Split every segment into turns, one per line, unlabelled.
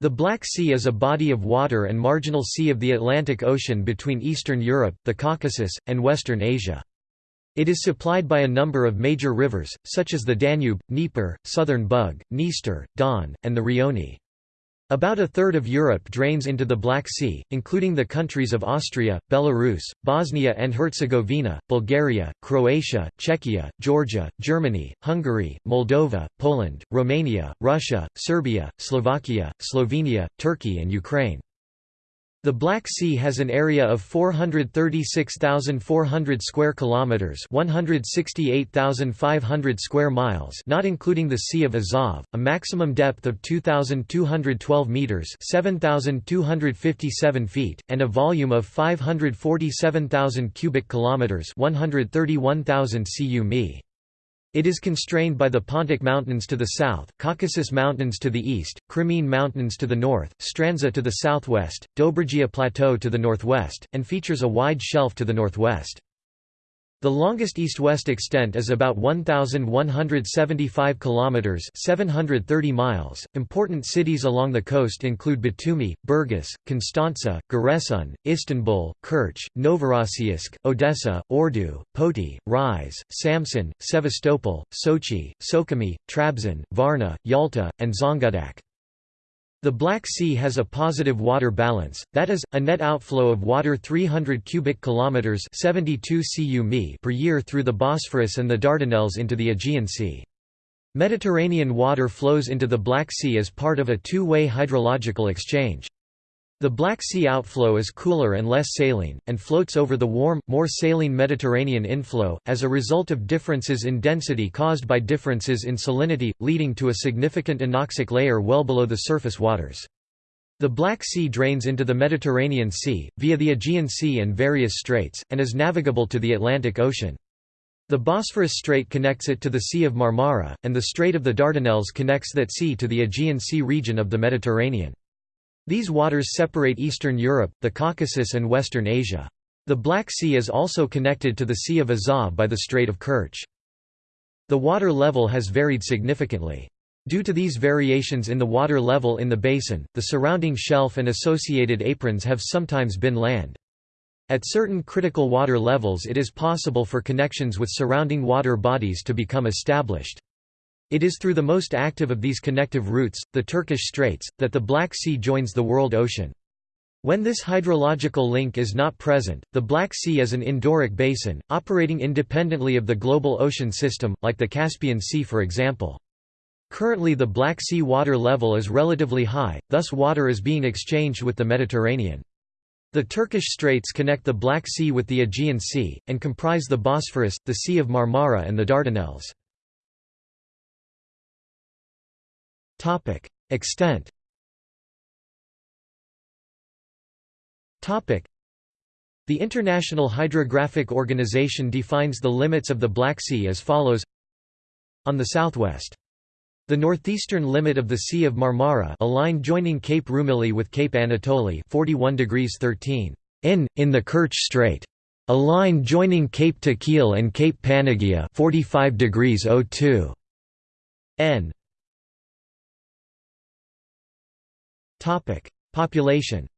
The Black Sea is a body of water and marginal sea of the Atlantic Ocean between Eastern Europe, the Caucasus, and Western Asia. It is supplied by a number of major rivers, such as the Danube, Dnieper, Southern Bug, Dniester, Don, and the Rioni. About a third of Europe drains into the Black Sea, including the countries of Austria, Belarus, Bosnia and Herzegovina, Bulgaria, Croatia, Czechia, Georgia, Germany, Hungary, Moldova, Poland, Romania, Russia, Serbia, Slovakia, Slovenia, Turkey and Ukraine. The Black Sea has an area of 436,400 square kilometers, 168,500 square miles, not including the Sea of Azov, a maximum depth of 2,212 meters, 7,257 feet, and a volume of 547,000 cubic kilometers, 131,000 cu mi. It is constrained by the Pontic Mountains to the south, Caucasus Mountains to the east, Crimean Mountains to the north, Strandzha to the southwest, Dobrogea Plateau to the northwest, and features a wide shelf to the northwest. The longest east-west extent is about 1175 kilometers, 730 miles. Important cities along the coast include Batumi, Burgas, Constanța, Giresun, Istanbul, Kerch, Novorossiysk, Odessa, Ordu, Poti, Rize, Samsun, Sevastopol, Sochi, Sukhumi, Trabzon, Varna, Yalta, and Zonguldak. The Black Sea has a positive water balance, that is, a net outflow of water 300 cubic kilometers (72 cu mi) per year through the Bosphorus and the Dardanelles into the Aegean Sea. Mediterranean water flows into the Black Sea as part of a two-way hydrological exchange. The Black Sea outflow is cooler and less saline, and floats over the warm, more saline Mediterranean inflow, as a result of differences in density caused by differences in salinity, leading to a significant anoxic layer well below the surface waters. The Black Sea drains into the Mediterranean Sea, via the Aegean Sea and various straits, and is navigable to the Atlantic Ocean. The Bosphorus Strait connects it to the Sea of Marmara, and the Strait of the Dardanelles connects that sea to the Aegean Sea region of the Mediterranean. These waters separate Eastern Europe, the Caucasus and Western Asia. The Black Sea is also connected to the Sea of Azov by the Strait of Kerch. The water level has varied significantly. Due to these variations in the water level in the basin, the surrounding shelf and associated aprons have sometimes been land. At certain critical water levels it is possible for connections with surrounding water bodies to become established. It is through the most active of these connective routes, the Turkish Straits, that the Black Sea joins the world ocean. When this hydrological link is not present, the Black Sea is an endorheic basin, operating independently of the global ocean system, like the Caspian Sea for example. Currently the Black Sea water level is relatively high, thus water is being exchanged with the Mediterranean. The Turkish Straits connect the Black Sea with the Aegean Sea, and comprise the Bosphorus, the Sea of Marmara and the Dardanelles. Topic: Extent. Topic: The International Hydrographic Organization defines the limits of the Black Sea as follows: On the southwest, the northeastern limit of the Sea of Marmara, a line joining Cape Rumili with Cape Anatoli, 41 degrees 13 in in the Kerch Strait. A line joining Cape Takil and Cape Panagia 45 degrees 02 n Population.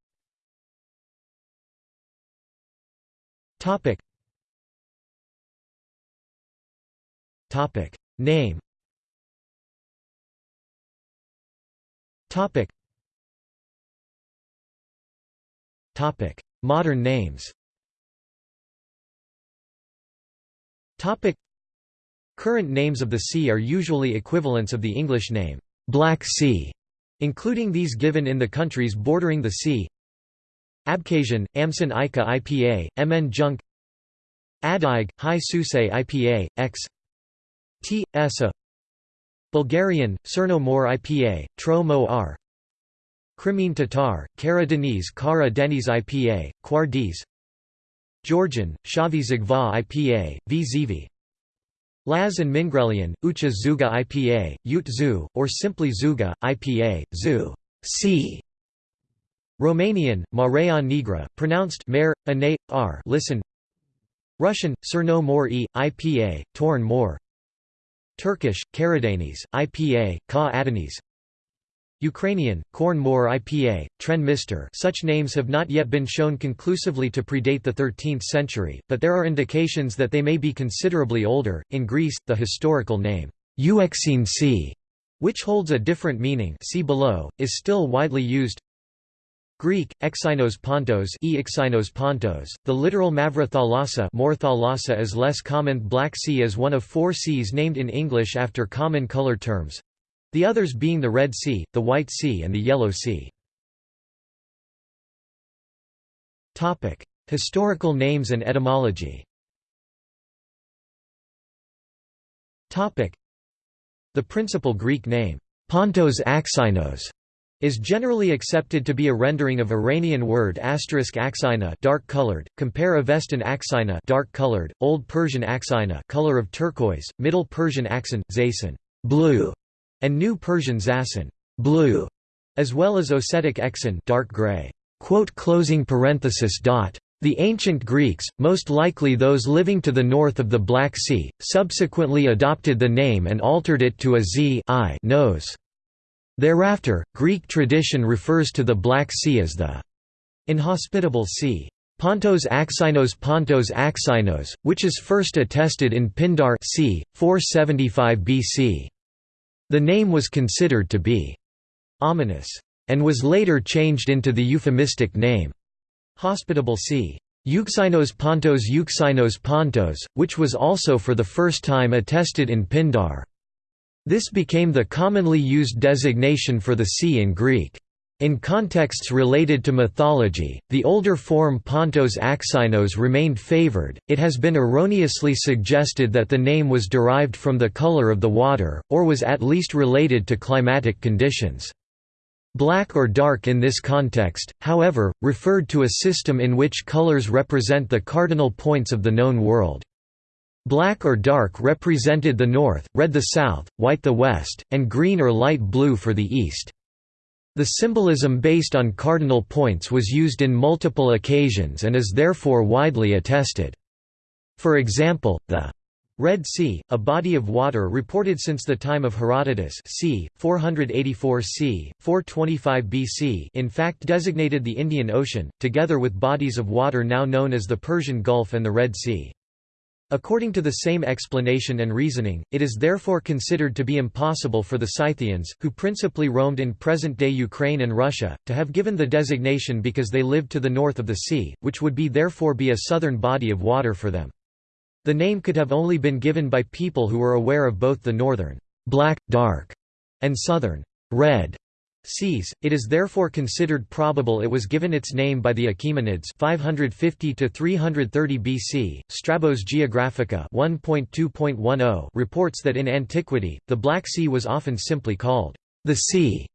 Topic. Topic: Name. Topic. Topic: Modern names. Topic. Current names of the sea are usually equivalents of the English name, Black Sea including these given in the countries bordering the sea. Abkhazian, Amson Ika IPA, MN Junk. Adig, High Susay IPA, X. T. Esa Bulgarian, Cerno Mor IPA, Tro Mo R. Crimean Tatar, Kara Deniz Kara Deniz IPA, Quardiz Georgian, Shavi Zagva IPA, V Zivi Laz and Mingrelian, Ucha Zuga IPA, Ute Zu, or simply Zuga, IPA, Zu C. Romanian, Marea Negra, pronounced Mare, ane, r. Listen. Russian, Cerno Mor e, IPA, Torn Mor. Turkish, Karadeniz, IPA, Ka Adeniz Ukrainian, Korn Mor IPA, Tren Mister such names have not yet been shown conclusively to predate the 13th century, but there are indications that they may be considerably older. In Greece, the historical name, Euxine Sea, which holds a different meaning see below, is still widely used. Greek, Exynos Pontos, e Pontos. The literal Mavra thalassa, more thalassa is less common. Black Sea is one of four seas named in English after common color terms. The others being the Red Sea, the White Sea and the Yellow Sea. Historical names and etymology. The principal Greek name, Pontos Axinos, is generally accepted to be a rendering of Iranian word asterisk axina dark-colored, compare Avestan axina dark-colored, Old Persian axina color of turquoise, Middle Persian axin, zasin blue, and New Persian zasin blue, as well as Ossetic exin dark gray. The ancient Greeks, most likely those living to the north of the Black Sea, subsequently adopted the name and altered it to a z I nose. Thereafter, Greek tradition refers to the Black Sea as the inhospitable sea. Pontos Axinos Pontos Axinos, which is first attested in Pindar c. 475 BC. The name was considered to be ominous, and was later changed into the euphemistic name hospitable sea. Euxinos Pontos Euxinos Pontos, which was also for the first time attested in Pindar. This became the commonly used designation for the sea in Greek. In contexts related to mythology, the older form Pontos Axinos remained favored. It has been erroneously suggested that the name was derived from the color of the water, or was at least related to climatic conditions. Black or dark in this context, however, referred to a system in which colors represent the cardinal points of the known world. Black or dark represented the north, red the south, white the west, and green or light blue for the east. The symbolism based on cardinal points was used in multiple occasions and is therefore widely attested. For example, the Red Sea, a body of water reported since the time of Herodotus c. 484 c. 425 BC in fact designated the Indian Ocean, together with bodies of water now known as the Persian Gulf and the Red Sea. According to the same explanation and reasoning, it is therefore considered to be impossible for the Scythians, who principally roamed in present-day Ukraine and Russia, to have given the designation because they lived to the north of the sea, which would be therefore be a southern body of water for them. The name could have only been given by people who were aware of both the northern black, dark, and southern red It is therefore considered probable it was given its name by the Achaemenids 550 to 330 BC. Strabo's Geographica 1.2.10 reports that in antiquity, the Black Sea was often simply called the sea,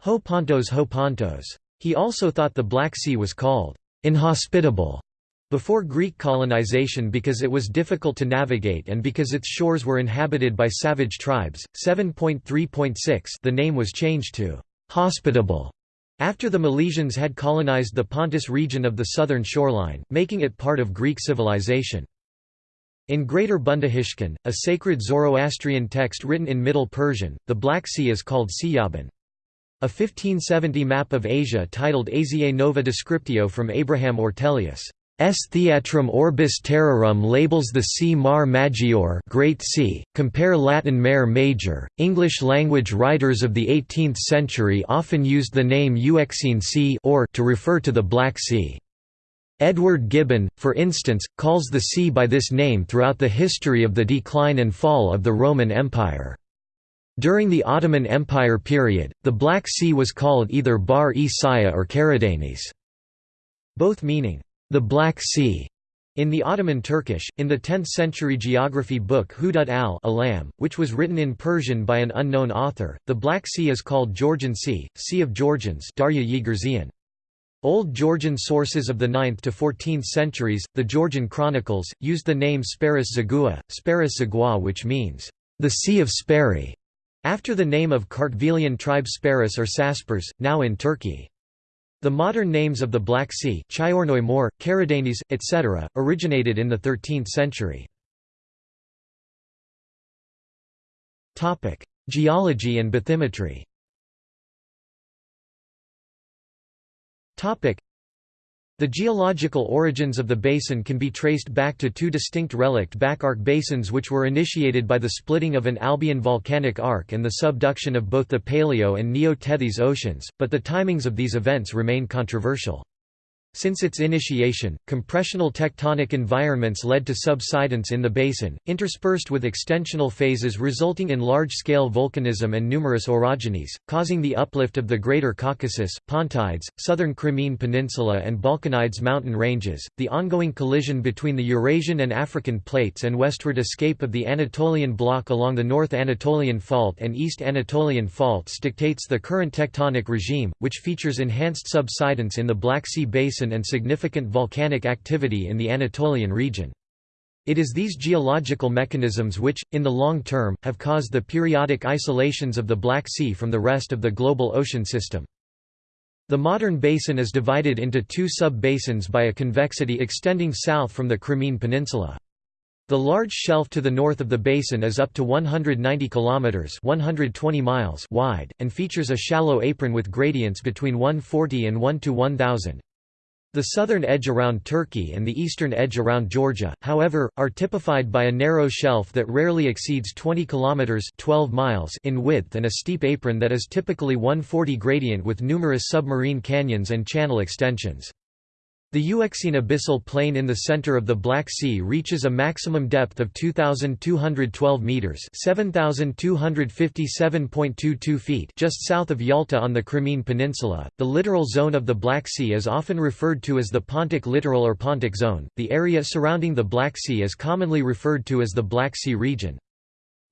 Ho Pontos Ho Pontos. He also thought the Black Sea was called inhospitable before Greek colonization because it was difficult to navigate and because its shores were inhabited by savage tribes. 7.3.6 The name was changed to hospitable after the Milesians had colonized the Pontus region of the southern shoreline, making it part of Greek civilization. In Greater Bundahishn, a sacred Zoroastrian text written in Middle Persian, the Black Sea is called Siyaban. A 1570 map of Asia titled Asiae Nova Descriptio from Abraham Ortelius S. Theatrum Orbis Terrarum labels the sea Mar Maggiore Great Sea, compare Latin Mare Major. English-language writers of the 18th century often used the name Euxine Sea or to refer to the Black Sea. Edward Gibbon, for instance, calls the sea by this name throughout the history of the decline and fall of the Roman Empire. During the Ottoman Empire period, the Black Sea was called either Bar-e Saya or Karadeniz, both meaning the Black Sea in the Ottoman Turkish, in the 10th-century geography book Hudud al-Alam, which was written in Persian by an unknown author, the Black Sea is called Georgian Sea, Sea of Georgians Darya. Old Georgian sources of the 9th to 14th centuries, the Georgian chronicles, used the name Sparis Zagua, Sparis Zagua which means, the Sea of Spari, after the name of Kartvelian tribe Sparis or Saspers, now in Turkey. The modern names of the Black Sea Mor, Caridanes, etc., originated in the 13th century. Geology and bathymetry the geological origins of the basin can be traced back to two distinct relict back-arc basins which were initiated by the splitting of an Albian volcanic arc and the subduction of both the Paleo and Neo-Tethys oceans, but the timings of these events remain controversial. Since its initiation, compressional tectonic environments led to subsidence in the basin, interspersed with extensional phases resulting in large-scale volcanism and numerous orogenies, causing the uplift of the Greater Caucasus, Pontides, southern Crimean Peninsula and Balkanides mountain ranges, the ongoing collision between the Eurasian and African plates and westward escape of the Anatolian block along the North Anatolian Fault and East Anatolian Faults dictates the current tectonic regime, which features enhanced subsidence in the Black Sea Basin basin and significant volcanic activity in the Anatolian region. It is these geological mechanisms which, in the long term, have caused the periodic isolations of the Black Sea from the rest of the global ocean system. The modern basin is divided into two sub-basins by a convexity extending south from the Crimean Peninsula. The large shelf to the north of the basin is up to 190 kilometers (120 miles) wide and features a shallow apron with gradients between 140 and 1 to 1000. The southern edge around Turkey and the eastern edge around Georgia, however, are typified by a narrow shelf that rarely exceeds 20 kilometers (12 miles) in width and a steep apron that is typically 140 gradient with numerous submarine canyons and channel extensions. The Euxine abyssal plain in the center of the Black Sea reaches a maximum depth of 2,212 meters (7,257.22 feet) just south of Yalta on the Crimean Peninsula. The littoral zone of the Black Sea is often referred to as the Pontic Littoral or Pontic Zone. The area surrounding the Black Sea is commonly referred to as the Black Sea region.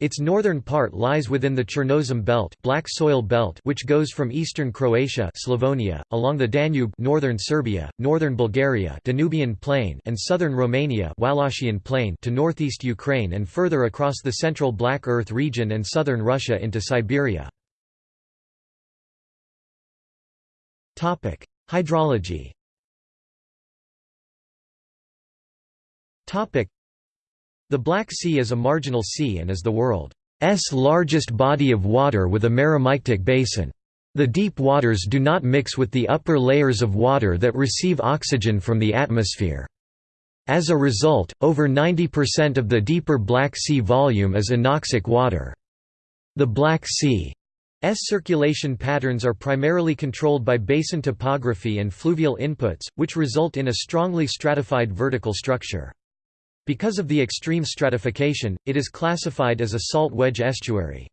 Its northern part lies within the Chernozem Belt, Black Soil Belt which goes from eastern Croatia Slavonia, along the Danube northern Serbia, northern Bulgaria Danubian Plain and southern Romania Wallachian Plain to northeast Ukraine and further across the central Black Earth region and southern Russia into Siberia. Hydrology the Black Sea is a marginal sea and is the world's largest body of water with a meromictic basin. The deep waters do not mix with the upper layers of water that receive oxygen from the atmosphere. As a result, over 90% of the deeper Black Sea volume is anoxic water. The Black Sea's circulation patterns are primarily controlled by basin topography and fluvial inputs, which result in a strongly stratified vertical structure. Because of the extreme stratification, it is classified as a salt wedge estuary.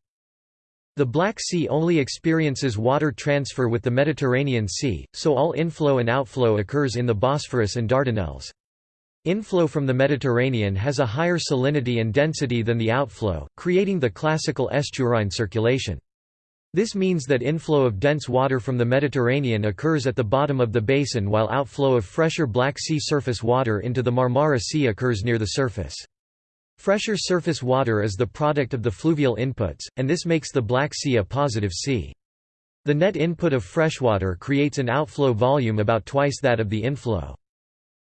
The Black Sea only experiences water transfer with the Mediterranean Sea, so all inflow and outflow occurs in the Bosphorus and Dardanelles. Inflow from the Mediterranean has a higher salinity and density than the outflow, creating the classical estuarine circulation. This means that inflow of dense water from the Mediterranean occurs at the bottom of the basin while outflow of fresher Black Sea surface water into the Marmara Sea occurs near the surface. Fresher surface water is the product of the fluvial inputs, and this makes the Black Sea a positive sea. The net input of freshwater creates an outflow volume about twice that of the inflow.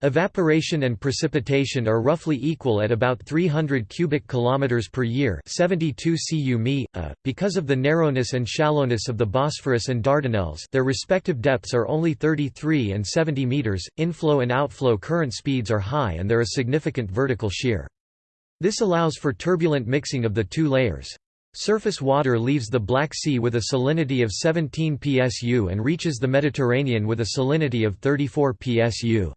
Evaporation and precipitation are roughly equal at about 300 cubic kilometers per year, 72 cu mi, a. Uh, because of the narrowness and shallowness of the Bosphorus and Dardanelles, their respective depths are only 33 and 70 meters. Inflow and outflow current speeds are high and there is significant vertical shear. This allows for turbulent mixing of the two layers. Surface water leaves the Black Sea with a salinity of 17 psu and reaches the Mediterranean with a salinity of 34 psu.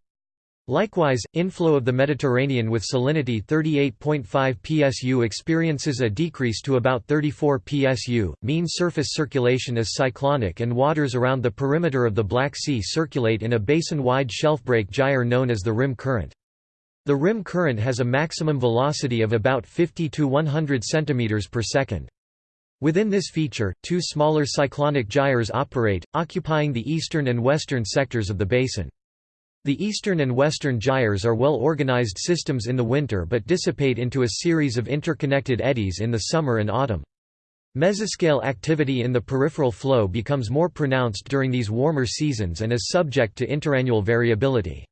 Likewise, inflow of the Mediterranean with salinity 38.5 psu experiences a decrease to about 34 psu. Mean surface circulation is cyclonic and waters around the perimeter of the Black Sea circulate in a basin-wide shelfbreak gyre known as the rim current. The rim current has a maximum velocity of about 50 to 100 cm per second. Within this feature, two smaller cyclonic gyres operate, occupying the eastern and western sectors of the basin. The eastern and western gyres are well-organized systems in the winter but dissipate into a series of interconnected eddies in the summer and autumn. Mesoscale activity in the peripheral flow becomes more pronounced during these warmer seasons and is subject to interannual variability.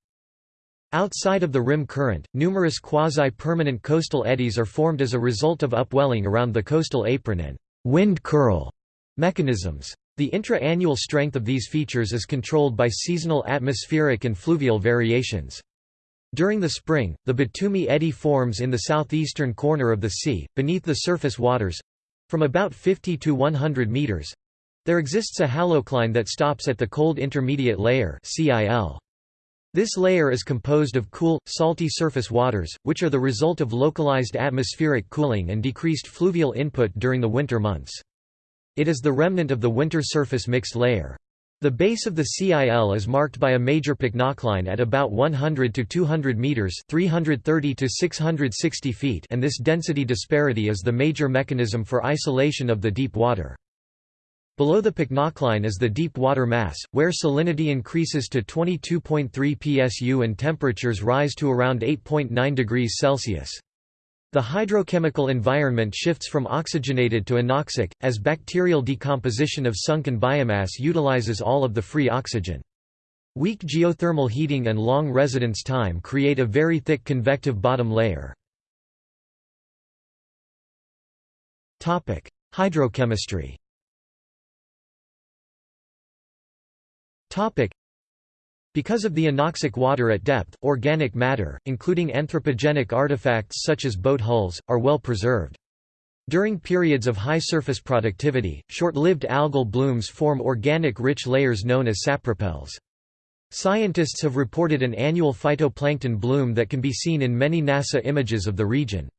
Outside of the rim current, numerous quasi-permanent coastal eddies are formed as a result of upwelling around the coastal apron and wind curl mechanisms. The intra-annual strength of these features is controlled by seasonal atmospheric and fluvial variations. During the spring, the Batumi eddy forms in the southeastern corner of the sea, beneath the surface waters—from about 50 to 100 meters. There exists a halocline that stops at the cold intermediate layer CIL. This layer is composed of cool, salty surface waters, which are the result of localized atmospheric cooling and decreased fluvial input during the winter months. It is the remnant of the winter surface mixed layer. The base of the CIL is marked by a major pycnocline at about 100 to 200 meters, 330 to 660 feet, and this density disparity is the major mechanism for isolation of the deep water. Below the pycnocline is the deep water mass, where salinity increases to 22.3 psu and temperatures rise to around 8.9 degrees Celsius. The hydrochemical environment shifts from oxygenated to anoxic, as bacterial decomposition of sunken biomass utilizes all of the free oxygen. Weak geothermal heating and long residence time create a very thick convective bottom layer. Hydrochemistry because of the anoxic water at depth, organic matter, including anthropogenic artifacts such as boat hulls, are well preserved. During periods of high surface productivity, short-lived algal blooms form organic-rich layers known as sapropels. Scientists have reported an annual phytoplankton bloom that can be seen in many NASA images of the region.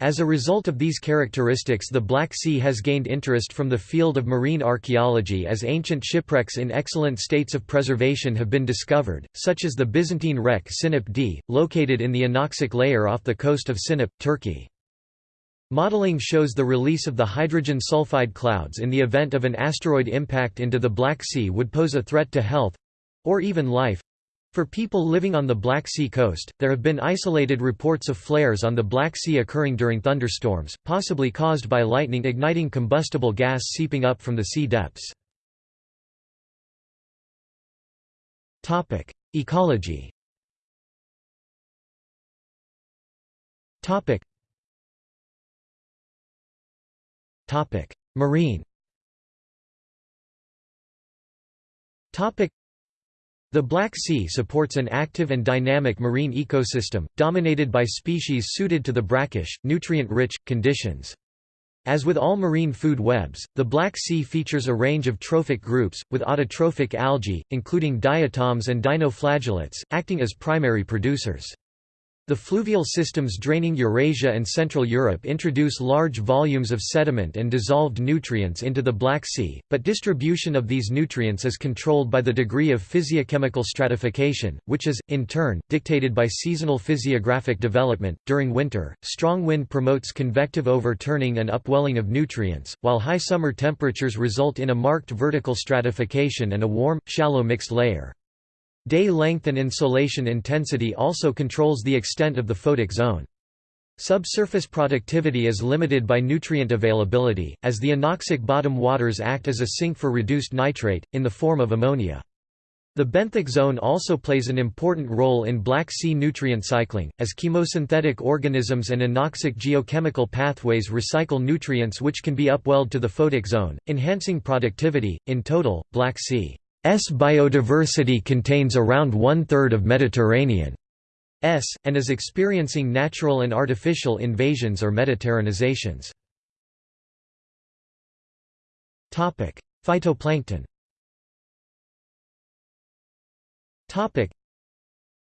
As a result of these characteristics the Black Sea has gained interest from the field of marine archaeology as ancient shipwrecks in excellent states of preservation have been discovered, such as the Byzantine wreck Sinop D, located in the anoxic layer off the coast of Sinop, Turkey. Modeling shows the release of the hydrogen sulfide clouds in the event of an asteroid impact into the Black Sea would pose a threat to health—or even life, for people living on the Black Sea coast, there have been isolated reports of flares on the Black Sea occurring during thunderstorms, possibly caused by lightning igniting combustible gas seeping up from the sea depths. Ecology Marine the Black Sea supports an active and dynamic marine ecosystem, dominated by species suited to the brackish, nutrient-rich, conditions. As with all marine food webs, the Black Sea features a range of trophic groups, with autotrophic algae, including diatoms and dinoflagellates, acting as primary producers. The fluvial systems draining Eurasia and Central Europe introduce large volumes of sediment and dissolved nutrients into the Black Sea, but distribution of these nutrients is controlled by the degree of physiochemical stratification, which is, in turn, dictated by seasonal physiographic development. During winter, strong wind promotes convective overturning and upwelling of nutrients, while high summer temperatures result in a marked vertical stratification and a warm, shallow mixed layer. Day length and insolation intensity also controls the extent of the photic zone. Subsurface productivity is limited by nutrient availability, as the anoxic bottom waters act as a sink for reduced nitrate, in the form of ammonia. The benthic zone also plays an important role in Black Sea nutrient cycling, as chemosynthetic organisms and anoxic geochemical pathways recycle nutrients which can be upwelled to the photic zone, enhancing productivity. In total, Black Sea biodiversity contains around one-third of Mediterranean S, and is experiencing natural and artificial invasions or Mediterranizations. Phytoplankton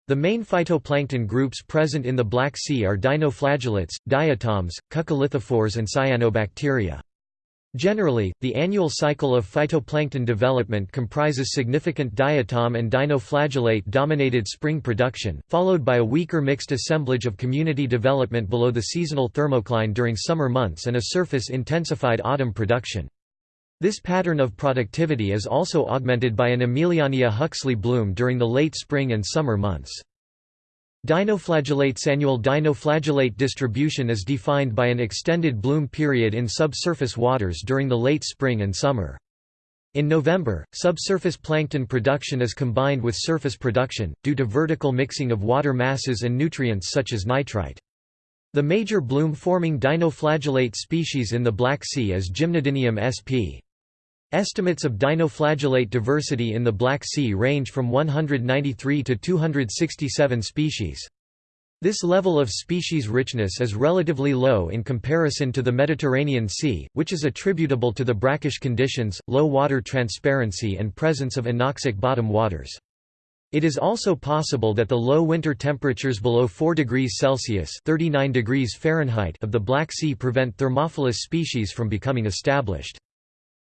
The main phytoplankton groups present in the Black Sea are dinoflagellates, diatoms, coccolithophores and cyanobacteria. Generally, the annual cycle of phytoplankton development comprises significant diatom and dinoflagellate-dominated spring production, followed by a weaker mixed assemblage of community development below the seasonal thermocline during summer months and a surface-intensified autumn production. This pattern of productivity is also augmented by an Emiliania huxleyi bloom during the late spring and summer months. Dinoflagellate's annual dinoflagellate distribution is defined by an extended bloom period in subsurface waters during the late spring and summer. In November, subsurface plankton production is combined with surface production, due to vertical mixing of water masses and nutrients such as nitrite. The major bloom-forming dinoflagellate species in the Black Sea is Gymnodinium sp. Estimates of dinoflagellate diversity in the Black Sea range from 193 to 267 species. This level of species richness is relatively low in comparison to the Mediterranean Sea, which is attributable to the brackish conditions, low water transparency and presence of anoxic bottom waters. It is also possible that the low winter temperatures below 4 degrees Celsius 39 degrees Fahrenheit of the Black Sea prevent thermophilous species from becoming established.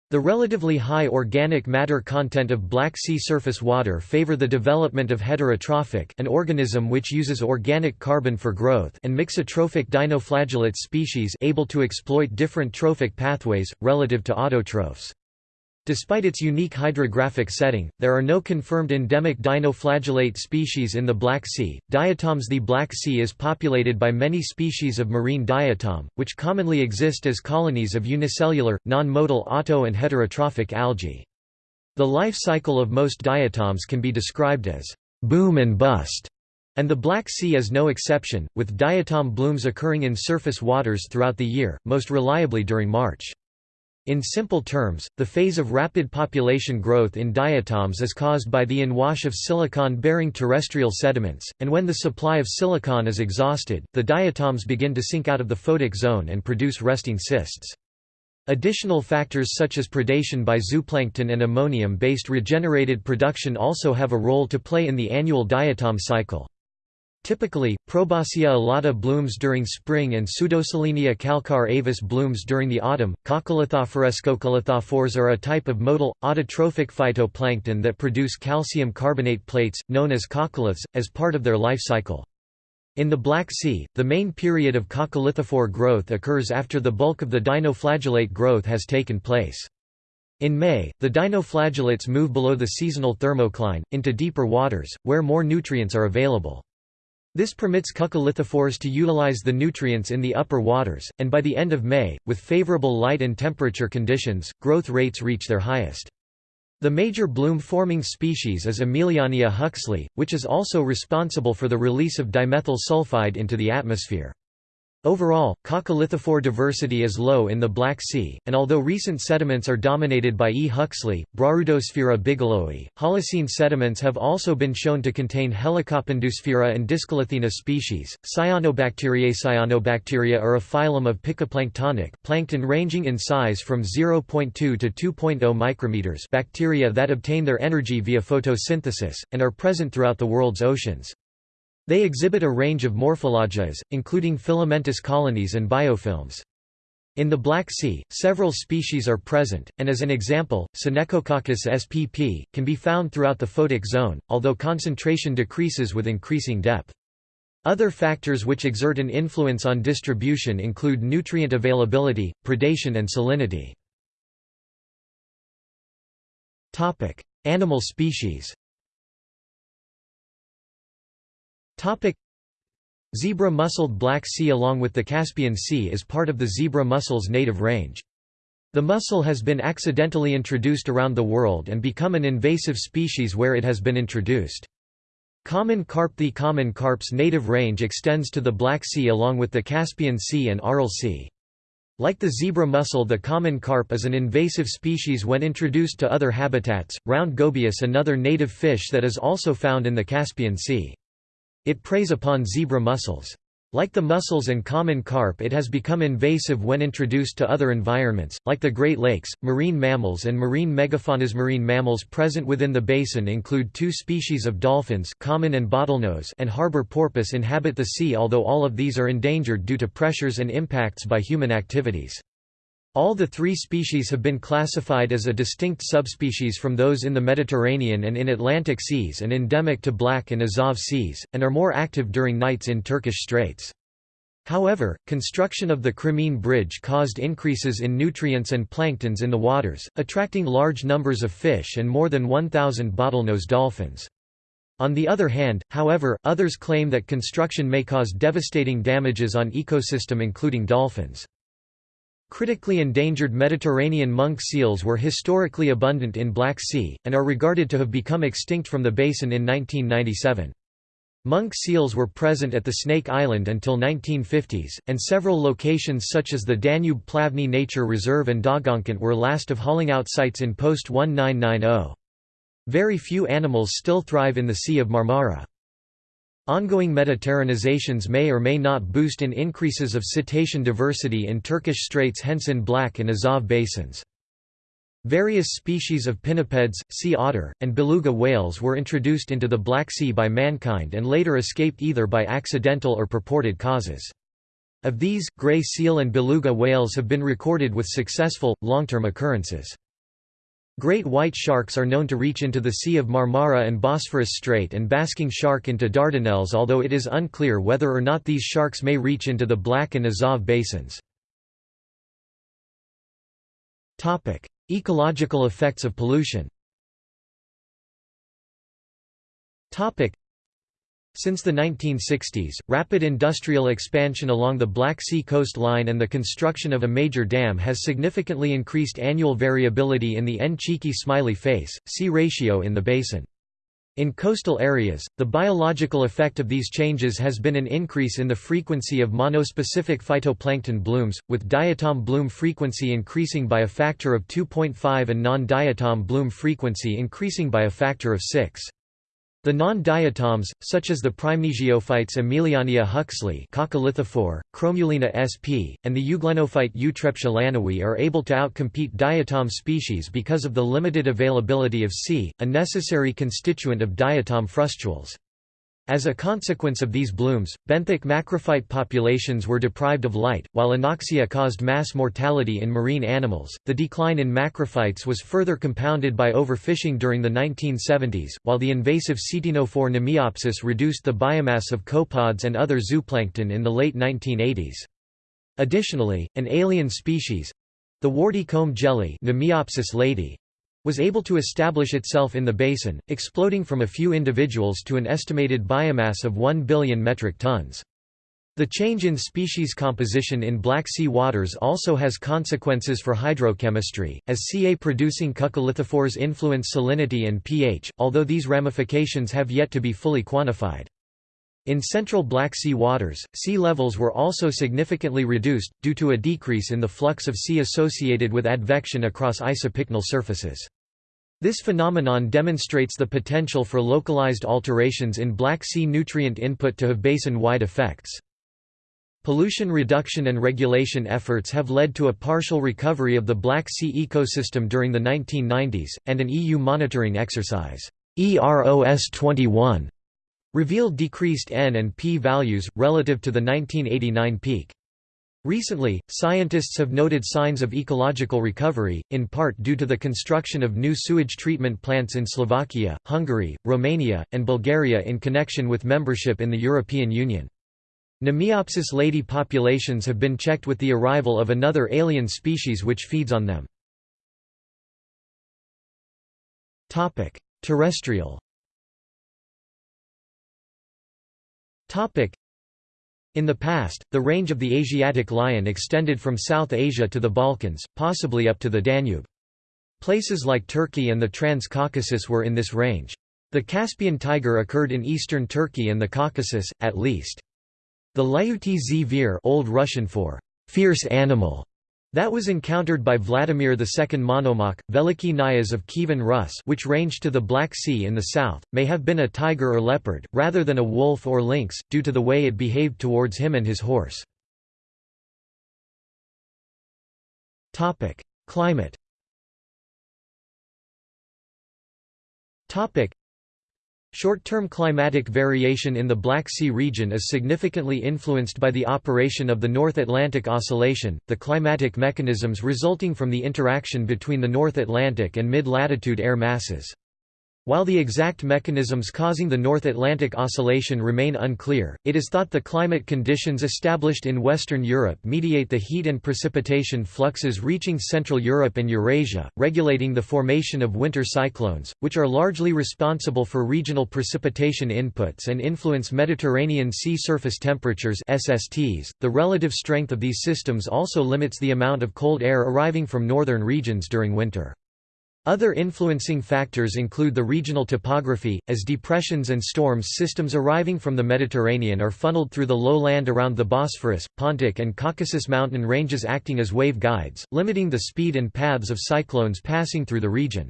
The relatively high organic matter content of Black Sea surface water favor the development of heterotrophic an organism which uses organic carbon for growth and mixotrophic dinoflagellate species able to exploit different trophic pathways, relative to autotrophs. Despite its unique hydrographic setting, there are no confirmed endemic dinoflagellate species in the Black Sea. Diatoms The Black Sea is populated by many species of marine diatom, which commonly exist as colonies of unicellular, non-motile auto and heterotrophic algae. The life cycle of most diatoms can be described as boom and bust, and the Black Sea is no exception, with diatom blooms occurring in surface waters throughout the year, most reliably during March. In simple terms, the phase of rapid population growth in diatoms is caused by the inwash of silicon-bearing terrestrial sediments, and when the supply of silicon is exhausted, the diatoms begin to sink out of the photic zone and produce resting cysts. Additional factors such as predation by zooplankton and ammonium-based regenerated production also have a role to play in the annual diatom cycle. Typically, Proboscia alata blooms during spring and Pseudosolenia calcar avis blooms during the autumn. Coccolithophores are a type of motile, autotrophic phytoplankton that produce calcium carbonate plates, known as coccoliths, as part of their life cycle. In the Black Sea, the main period of coccolithophore growth occurs after the bulk of the dinoflagellate growth has taken place. In May, the dinoflagellates move below the seasonal thermocline, into deeper waters, where more nutrients are available. This permits coccolithophores to utilize the nutrients in the upper waters, and by the end of May, with favorable light and temperature conditions, growth rates reach their highest. The major bloom-forming species is Emiliania huxleyi, which is also responsible for the release of dimethyl sulfide into the atmosphere. Overall, coccolithophore diversity is low in the Black Sea, and although recent sediments are dominated by E. huxleyi, Braarudosphaera bigelowii, Holocene sediments have also been shown to contain Helicopendosphera and Discolithina species. Cyanobacteriae Cyanobacteria are a phylum of picoplanktonic plankton ranging in size from 0.2 to 2.0 micrometers bacteria that obtain their energy via photosynthesis, and are present throughout the world's oceans. They exhibit a range of morphologies, including filamentous colonies and biofilms. In the Black Sea, several species are present, and as an example, Synechococcus spp. can be found throughout the photic zone, although concentration decreases with increasing depth. Other factors which exert an influence on distribution include nutrient availability, predation and salinity. Animal species Topic Zebra muscled Black Sea along with the Caspian Sea is part of the zebra mussel's native range. The mussel has been accidentally introduced around the world and become an invasive species where it has been introduced. Common carp The common carp's native range extends to the Black Sea along with the Caspian Sea and Aral Sea. Like the zebra mussel the common carp is an invasive species when introduced to other habitats, round gobius another native fish that is also found in the Caspian Sea. It preys upon zebra mussels. Like the mussels and common carp it has become invasive when introduced to other environments, like the Great Lakes. Marine mammals and marine megafaunas Marine mammals present within the basin include two species of dolphins common and bottlenose and harbor porpoise inhabit the sea although all of these are endangered due to pressures and impacts by human activities. All the three species have been classified as a distinct subspecies from those in the Mediterranean and in Atlantic seas and endemic to Black and Azov seas, and are more active during nights in Turkish straits. However, construction of the Crimean Bridge caused increases in nutrients and planktons in the waters, attracting large numbers of fish and more than 1,000 bottlenose dolphins. On the other hand, however, others claim that construction may cause devastating damages on ecosystem including dolphins. Critically endangered Mediterranean monk seals were historically abundant in Black Sea, and are regarded to have become extinct from the basin in 1997. Monk seals were present at the Snake Island until 1950s, and several locations such as the Danube Plavni Nature Reserve and Daugavpant were last of hauling out sites in post-1990. Very few animals still thrive in the Sea of Marmara. Ongoing Mediterranizations may or may not boost in increases of cetacean diversity in Turkish Straits hence in Black and Azov basins. Various species of pinnipeds, sea otter, and beluga whales were introduced into the Black Sea by mankind and later escaped either by accidental or purported causes. Of these, gray seal and beluga whales have been recorded with successful, long-term occurrences. Great white sharks are known to reach into the Sea of Marmara and Bosphorus Strait and basking shark into Dardanelles although it is unclear whether or not these sharks may reach into the Black and Azov basins. Ecological effects of pollution since the 1960s, rapid industrial expansion along the Black Sea coastline and the construction of a major dam has significantly increased annual variability in the N-cheeky smiley face, C ratio in the basin. In coastal areas, the biological effect of these changes has been an increase in the frequency of monospecific phytoplankton blooms, with diatom bloom frequency increasing by a factor of 2.5 and non-diatom bloom frequency increasing by a factor of 6. The non-diatoms, such as the prymnesiophytes Emiliania huxleyi Chromulina sp., and the euglenophyte Eutreptia lanowii are able to outcompete diatom species because of the limited availability of C, a necessary constituent of diatom frustules. As a consequence of these blooms, benthic macrophyte populations were deprived of light, while anoxia caused mass mortality in marine animals. The decline in macrophytes was further compounded by overfishing during the 1970s, while the invasive Ctenophore Mnemiopsis reduced the biomass of copepods and other zooplankton in the late 1980s. Additionally, an alien species the warty comb jelly lady was able to establish itself in the basin, exploding from a few individuals to an estimated biomass of 1 billion metric tons. The change in species composition in Black Sea waters also has consequences for hydrochemistry, as Ca-producing coccolithophores influence salinity and pH, although these ramifications have yet to be fully quantified. In central Black Sea waters, sea levels were also significantly reduced, due to a decrease in the flux of sea associated with advection across isopycnal surfaces. This phenomenon demonstrates the potential for localized alterations in Black Sea nutrient input to have basin-wide effects. Pollution reduction and regulation efforts have led to a partial recovery of the Black Sea ecosystem during the 1990s, and an EU monitoring exercise, EROS 21, revealed decreased N and P values, relative to the 1989 peak. Recently, scientists have noted signs of ecological recovery, in part due to the construction of new sewage treatment plants in Slovakia, Hungary, Romania, and Bulgaria in connection with membership in the European Union. Mnemiopsis leidyi populations have been checked with the arrival of another alien species which feeds on them. Terrestrial in the past, the range of the Asiatic lion extended from South Asia to the Balkans, possibly up to the Danube. Places like Turkey and the Trans-Caucasus were in this range. The Caspian tiger occurred in eastern Turkey and the Caucasus, at least. The Lyuty zver Old Russian for fierce animal that was encountered by Vladimir II Monomach, Veliki Knyaz of Kievan Rus which ranged to the Black Sea in the south, may have been a tiger or leopard, rather than a wolf or lynx, due to the way it behaved towards him and his horse. Climate Short-term climatic variation in the Black Sea region is significantly influenced by the operation of the North Atlantic Oscillation, the climatic mechanisms resulting from the interaction between the North Atlantic and mid-latitude air masses. While the exact mechanisms causing the North Atlantic Oscillation remain unclear, it is thought the climate conditions established in Western Europe mediate the heat and precipitation fluxes reaching Central Europe and Eurasia, regulating the formation of winter cyclones, which are largely responsible for regional precipitation inputs and influence Mediterranean sea surface temperatures SSTs. .The relative strength of these systems also limits the amount of cold air arriving from northern regions during winter. Other influencing factors include the regional topography, as depressions and storms systems arriving from the Mediterranean are funneled through the lowland around the Bosphorus, Pontic and Caucasus mountain ranges acting as wave guides, limiting the speed and paths of cyclones passing through the region.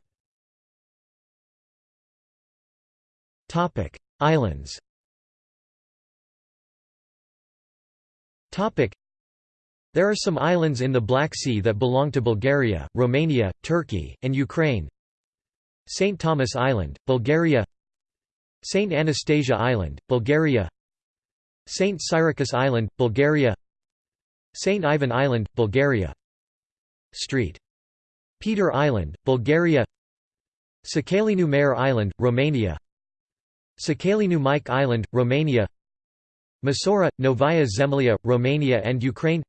Islands there are some islands in the Black Sea that belong to Bulgaria, Romania, Turkey, and Ukraine. St. Thomas Island, Bulgaria St. Anastasia Island, Bulgaria St. Cyriacus Island, Bulgaria St. Ivan Island, Bulgaria Street. Peter Island, Bulgaria Sacalinu Mare Island, Romania Sacalinu Mic Island, Romania Masora, Novaya Zemlya, Romania and Ukraine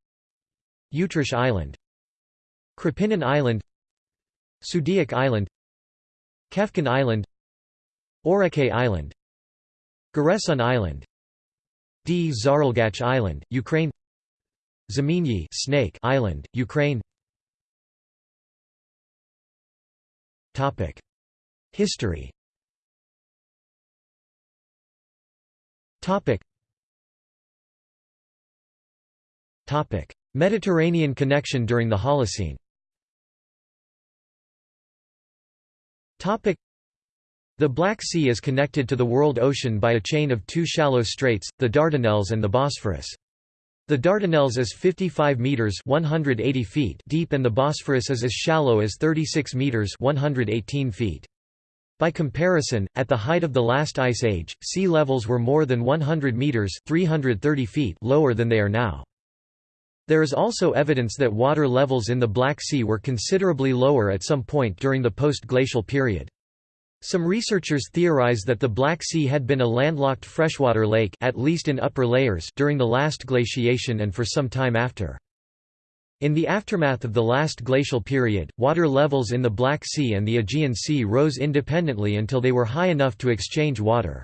Utrish Island Krapinin Island Sudiak Island Kefken Island Orake Island Giresun Island D. Zarelgach Island, Ukraine Zmiinyi Snake Island, Ukraine Topic. History Topic. Topic Mediterranean connection during the Holocene the Black Sea is connected to the world ocean by a chain of two shallow straits, the Dardanelles and the Bosphorus. The Dardanelles is 55 meters (180 feet) deep and the Bosphorus is as shallow as 36 meters (118 feet). By comparison, at the height of the last ice age, sea levels were more than 100 meters (330 feet) lower than they are now. There is also evidence that water levels in the Black Sea were considerably lower at some point during the post-glacial period. Some researchers theorize that the Black Sea had been a landlocked freshwater lake at least in upper layers during the last glaciation and for some time after. In the aftermath of the last glacial period, water levels in the Black Sea and the Aegean Sea rose independently until they were high enough to exchange water.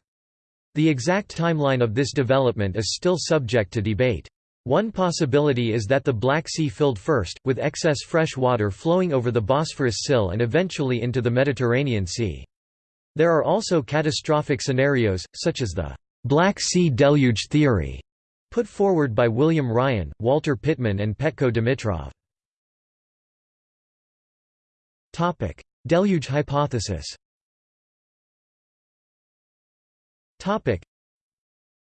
The exact timeline of this development is still subject to debate. One possibility is that the Black Sea filled first, with excess fresh water flowing over the Bosphorus sill and eventually into the Mediterranean Sea. There are also catastrophic scenarios, such as the Black Sea deluge theory, put forward by William Ryan, Walter Pitman and Petko Dimitrov. Deluge hypothesis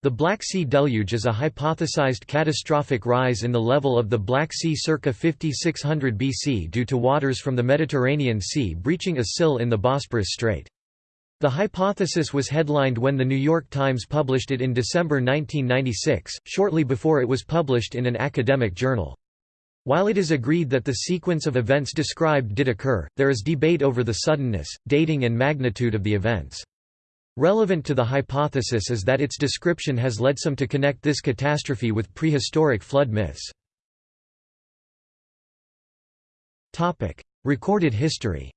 the Black Sea deluge is a hypothesized catastrophic rise in the level of the Black Sea circa 5600 BC due to waters from the Mediterranean Sea breaching a sill in the Bosporus Strait. The hypothesis was headlined when The New York Times published it in December 1996, shortly before it was published in an academic journal. While it is agreed that the sequence of events described did occur, there is debate over the suddenness, dating and magnitude of the events. Relevant to the hypothesis is that its description has led some to connect this catastrophe with prehistoric flood myths. Recorded history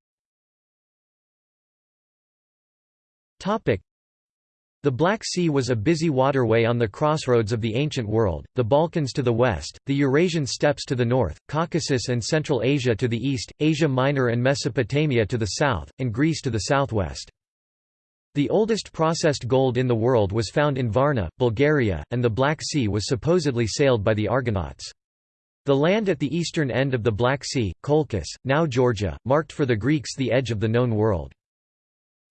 the Black Sea was a busy waterway on the crossroads of the ancient world, the Balkans to the west, the Eurasian steppes to the north, Caucasus and Central Asia to the east, Asia Minor and Mesopotamia to the south, and Greece to the southwest. The oldest processed gold in the world was found in Varna, Bulgaria, and the Black Sea was supposedly sailed by the Argonauts. The land at the eastern end of the Black Sea, Colchis, now Georgia, marked for the Greeks the edge of the known world.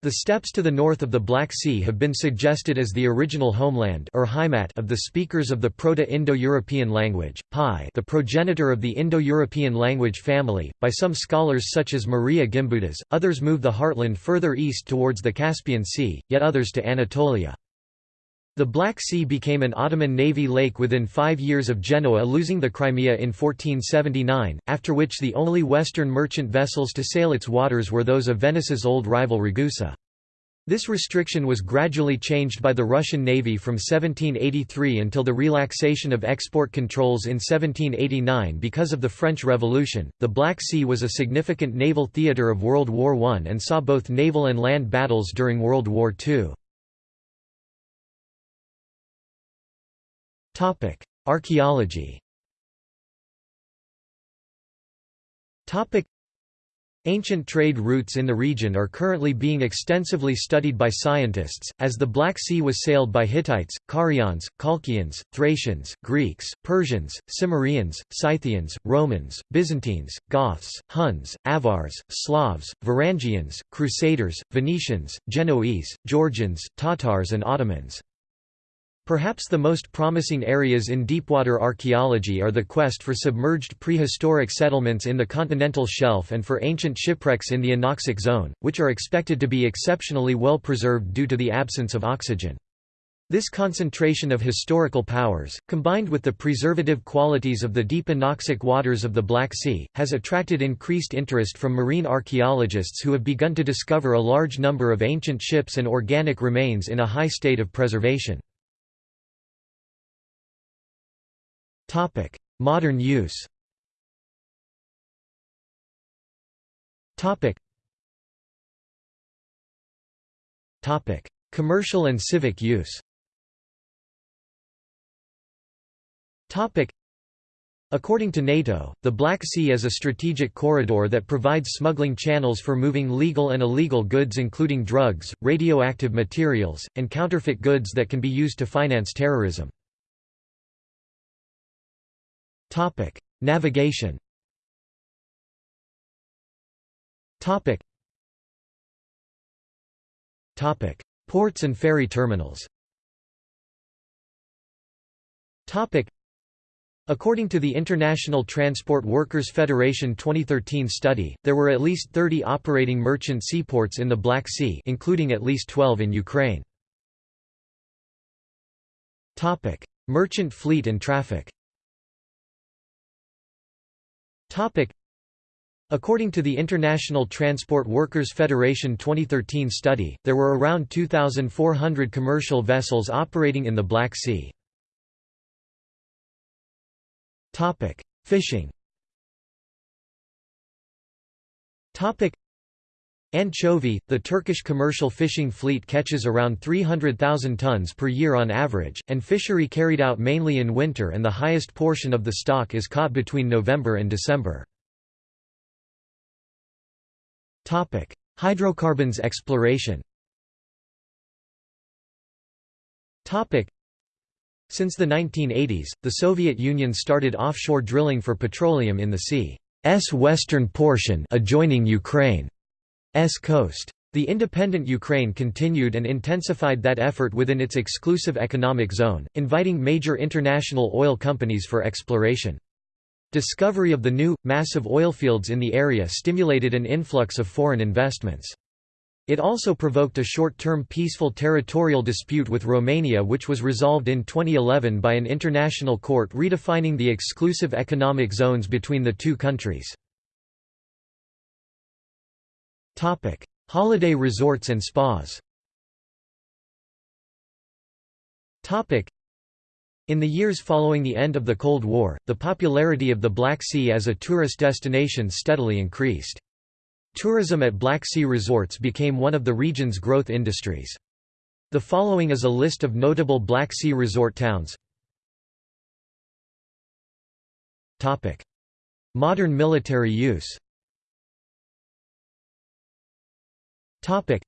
The steppes to the north of the Black Sea have been suggested as the original homeland or of the speakers of the Proto-Indo-European language, Pi the progenitor of the Indo-European language family, by some scholars such as Maria Gimbutas, others move the heartland further east towards the Caspian Sea, yet others to Anatolia. The Black Sea became an Ottoman navy lake within five years of Genoa losing the Crimea in 1479, after which the only Western merchant vessels to sail its waters were those of Venice's old rival Ragusa. This restriction was gradually changed by the Russian Navy from 1783 until the relaxation of export controls in 1789 because of the French Revolution. The Black Sea was a significant naval theatre of World War I and saw both naval and land battles during World War II. Topic: Archaeology. Topic: Ancient trade routes in the region are currently being extensively studied by scientists, as the Black Sea was sailed by Hittites, Carians, Colchians, Thracians, Greeks, Persians, Cimmerians, Scythians, Romans, Byzantines, Goths, Huns, Avars, Slavs, Varangians, Crusaders, Venetians, Genoese, Georgians, Tatars and Ottomans. Perhaps the most promising areas in deepwater archaeology are the quest for submerged prehistoric settlements in the continental shelf and for ancient shipwrecks in the anoxic zone, which are expected to be exceptionally well preserved due to the absence of oxygen. This concentration of historical powers, combined with the preservative qualities of the deep anoxic waters of the Black Sea, has attracted increased interest from marine archaeologists who have begun to discover a large number of ancient ships and organic remains in a high state of preservation. Topic: Modern use. Topic. Topic: Commercial and civic use. Topic. According to NATO, the Black Sea is a strategic corridor that provides smuggling channels for moving legal and illegal goods including drugs, radioactive materials, and counterfeit goods that can be used to finance terrorism. Topic: Navigation. Topic. Topic: Ports and ferry terminals. Topic. According to the International Transport Workers Federation 2013 study, there were at least 30 operating merchant seaports in the Black Sea including at least 12 in Ukraine. Merchant fleet and traffic According to the International Transport Workers Federation 2013 study, there were around 2,400 commercial vessels operating in the Black Sea. Fishing Anchovy, the Turkish commercial fishing fleet catches around 300,000 tons per year on average, and fishery carried out mainly in winter and the highest portion of the stock is caught between November and December. Hydrocarbons exploration Since the 1980s, the Soviet Union started offshore drilling for petroleum in the sea's western portion adjoining Ukraine. Coast. The independent Ukraine continued and intensified that effort within its exclusive economic zone, inviting major international oil companies for exploration. Discovery of the new, massive oilfields in the area stimulated an influx of foreign investments. It also provoked a short-term peaceful territorial dispute with Romania which was resolved in 2011 by an international court redefining the exclusive economic zones between the two countries. Topic: Holiday resorts and spas. Topic: In the years following the end of the Cold War, the popularity of the Black Sea as a tourist destination steadily increased. Tourism at Black Sea resorts became one of the region's growth industries. The following is a list of notable Black Sea resort towns. Modern military use. Topic.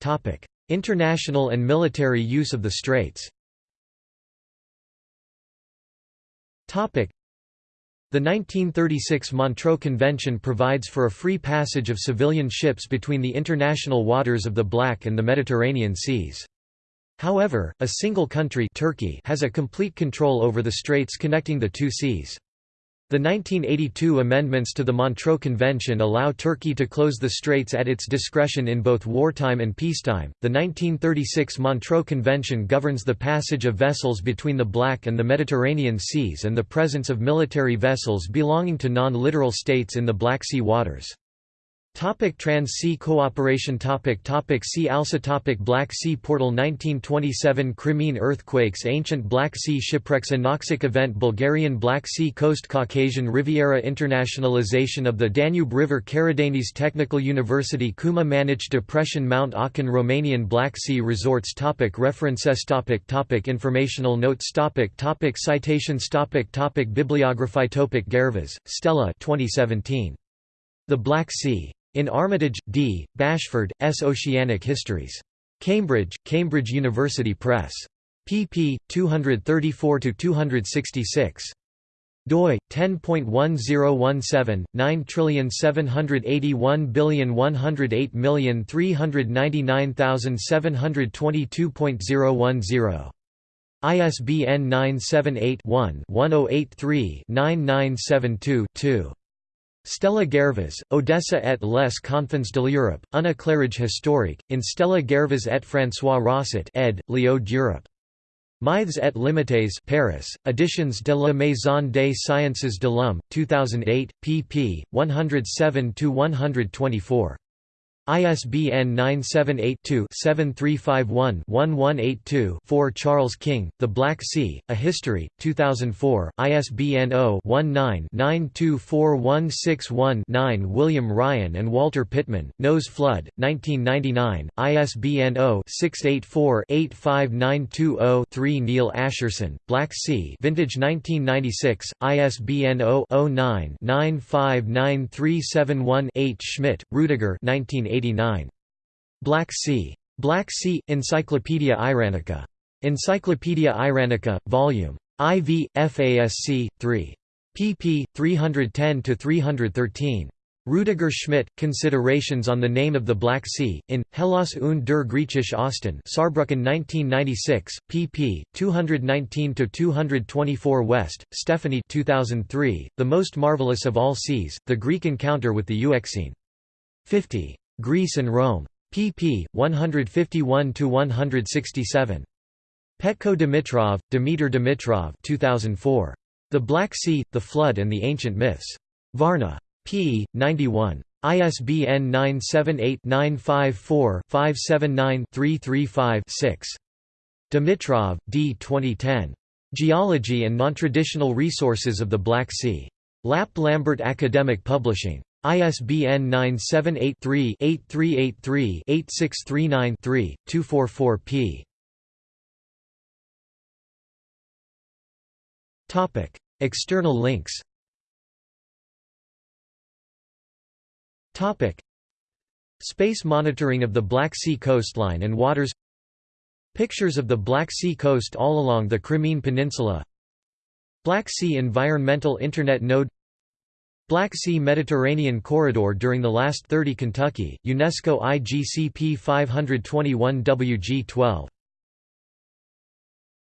Topic: International and military use of the straits. Topic: The 1936 Montreux Convention provides for a free passage of civilian ships between the international waters of the Black and the Mediterranean Seas. However, a single country Turkey has a complete control over the straits connecting the two seas. The 1982 amendments to the Montreux Convention allow Turkey to close the straits at its discretion in both wartime and peacetime. The 1936 Montreux Convention governs the passage of vessels between the Black and the Mediterranean seas and the presence of military vessels belonging to non littoral states in the Black Sea waters. Topic Trans-Sea cooperation topic topic See also topic Black Sea Portal 1927 Crimean earthquakes Ancient Black Sea shipwrecks Anoxic event Bulgarian Black Sea coast Caucasian Riviera Internationalization of the Danube River Karadeniz Technical University Kuma Manych Depression Mount Akin Romanian Black Sea resorts topic References topic topic Informational notes topic topic Citations topic topic Bibliography topic Ghervas, Stella 2017. The Black Sea. In Armitage, D., Bashford, S. Oceanic Histories. Cambridge, Cambridge University Press. pp. 234–266 doi 10.1017 9781399,722.010 ISBN 978 one 1083 9972 2 Stella Ghervas, Odessa et les confins de l'Europe, un éclairage historique, in Stella Ghervas et François Rosset ed. Léo d'Europe. Mythes et limites Paris, Editions de la Maison des Sciences de l'Homme, 2008, pp. 107–124. ISBN 978-2-7351-1182-4 Charles King, The Black Sea, A History, 2004, ISBN 0-19-924161-9 William Ryan and Walter Pitman, Noah's Flood, 1999, ISBN 0-684-85920-3 Neil Ascherson, Black Sea Vintage 1996, ISBN 0-09-959371-8 Schmitt, Rudiger 1980 Black Sea. Black Sea, Encyclopaedia Iranica. Encyclopaedia Iranica, Vol. IV, FASC, 3. pp. 310–313. Rudiger Schmitt, Considerations on the Name of the Black Sea, in, Hellas und der Griechische Osten Saarbrücken 1996, pp. 219–224 West, Stephanie 2003, The Most Marvelous of All Seas, The Greek Encounter with the Euxine. 50. Greece and Rome. pp. 151–167. Petko Dimitrov, Dimitar Dimitrov 2004. The Black Sea, The Flood and the Ancient Myths. Varna. p. 91. ISBN 978-954-579-335-6. Dimitrov, D. 2010. Geology and Non-Traditional Resources of the Black Sea. LAP Lambert Academic Publishing. ISBN 978-3-8383-8639-3, 244p. External links Space monitoring of the Black Sea coastline and waters Pictures of the Black Sea coast all along the Crimean Peninsula Black Sea Environmental Internet Node Black Sea Mediterranean Corridor during the last 30 Kentucky, UNESCO IGCP 521 WG 12